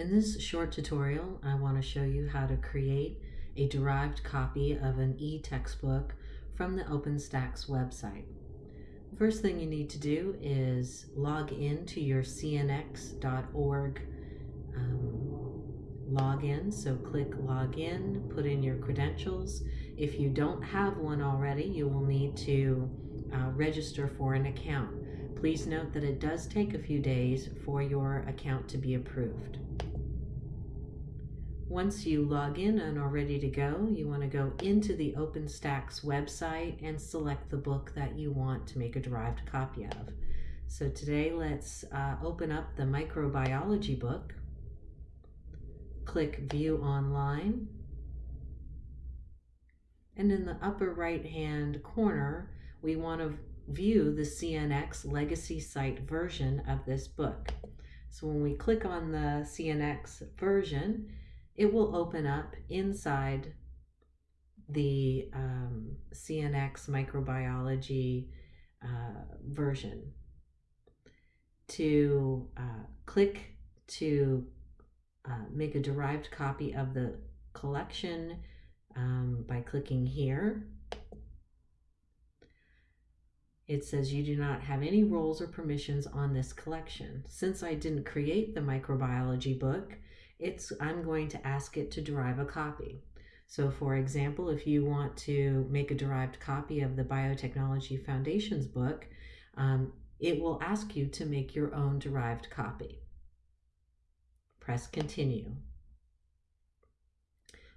In this short tutorial, I want to show you how to create a derived copy of an e-textbook from the OpenStax website. The first thing you need to do is log in to your cnx.org um, login. So click login, put in your credentials. If you don't have one already, you will need to uh, register for an account. Please note that it does take a few days for your account to be approved. Once you log in and are ready to go, you want to go into the OpenStax website and select the book that you want to make a derived copy of. So today let's uh, open up the microbiology book, click View Online, and in the upper right hand corner we want to view the CNX legacy site version of this book. So when we click on the CNX version, it will open up inside the um, CNX microbiology uh, version. To uh, click to uh, make a derived copy of the collection um, by clicking here. It says you do not have any roles or permissions on this collection. Since I didn't create the microbiology book, it's I'm going to ask it to derive a copy. So for example, if you want to make a derived copy of the Biotechnology Foundations book, um, it will ask you to make your own derived copy. Press continue.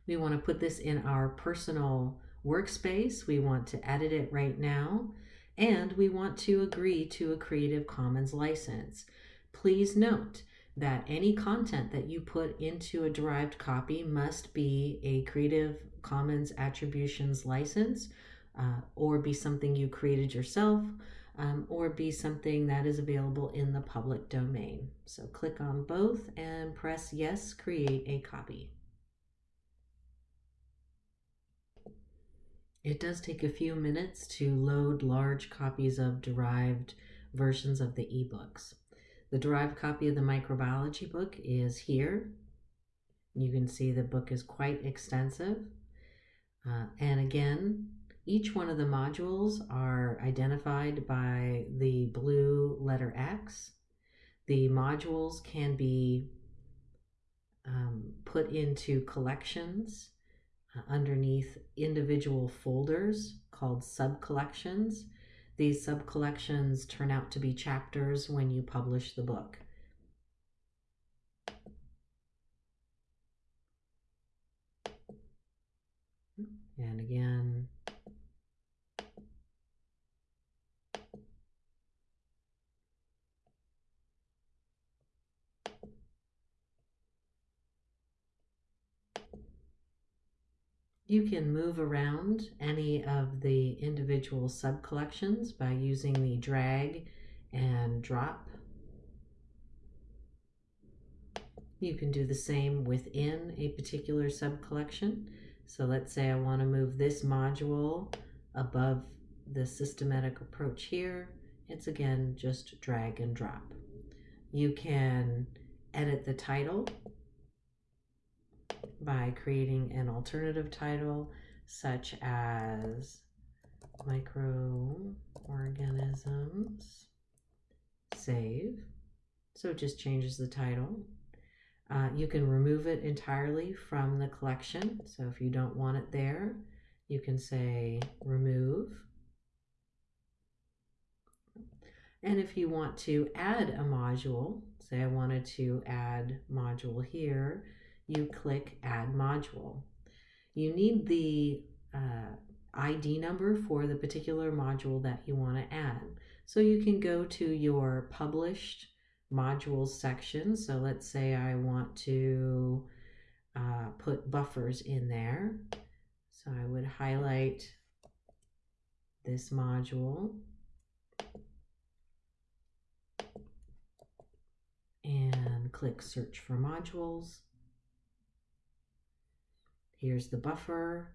We want to put this in our personal workspace. We want to edit it right now. And we want to agree to a Creative Commons license. Please note that any content that you put into a derived copy must be a Creative Commons Attributions license uh, or be something you created yourself um, or be something that is available in the public domain. So click on both and press yes, create a copy. It does take a few minutes to load large copies of derived versions of the ebooks. The derived copy of the microbiology book is here. You can see the book is quite extensive. Uh, and again, each one of the modules are identified by the blue letter X. The modules can be um, put into collections uh, underneath individual folders called sub-collections. These sub-collections turn out to be chapters when you publish the book. And again, You can move around any of the individual sub-collections by using the drag and drop. You can do the same within a particular sub-collection. So let's say I want to move this module above the systematic approach here. It's again just drag and drop. You can edit the title by creating an alternative title such as microorganisms. Save. So it just changes the title. Uh, you can remove it entirely from the collection. So if you don't want it there you can say remove. And if you want to add a module say I wanted to add module here you click Add Module. You need the uh, ID number for the particular module that you want to add. So you can go to your published modules section. So let's say I want to uh, put buffers in there. So I would highlight this module and click search for modules. Here's the buffer.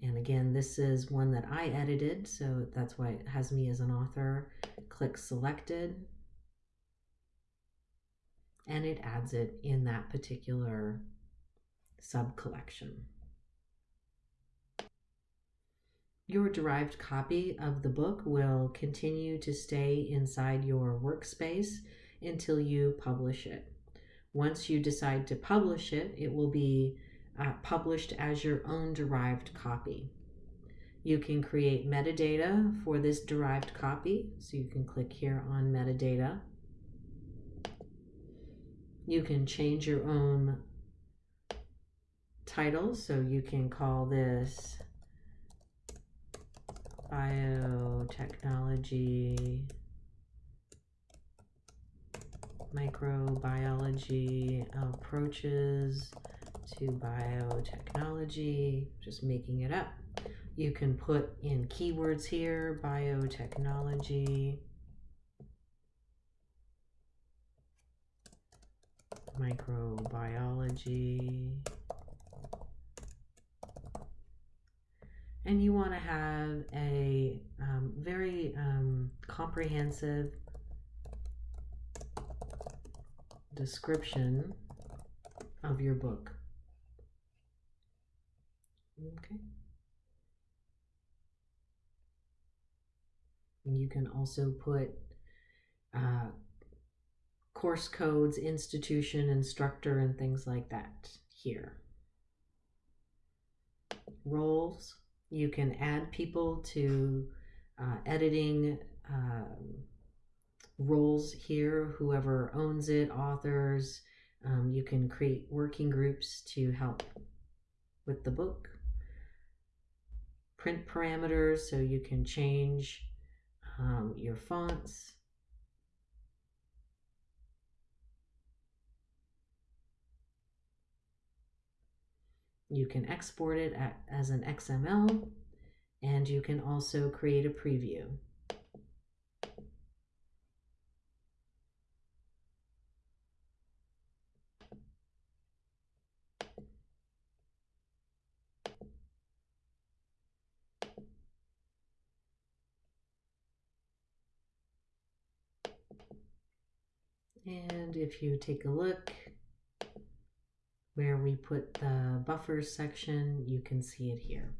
And again, this is one that I edited, so that's why it has me as an author. Click selected. and it adds it in that particular sub collection. Your derived copy of the book will continue to stay inside your workspace until you publish it. Once you decide to publish it, it will be uh, published as your own derived copy. You can create metadata for this derived copy. So you can click here on metadata. You can change your own title. So you can call this biotechnology microbiology approaches to biotechnology, just making it up. You can put in keywords here, biotechnology, microbiology, and you want to have a um, very um, comprehensive description of your book. Okay. You can also put uh, course codes, institution, instructor, and things like that here. Roles, you can add people to uh, editing um, roles here, whoever owns it, authors. Um, you can create working groups to help with the book. Print parameters, so you can change um, your fonts. You can export it as an XML and you can also create a preview. And if you take a look where we put the buffers section, you can see it here.